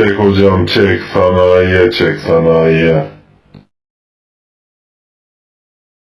Çek hocam çek sanayiye çek sanayiye.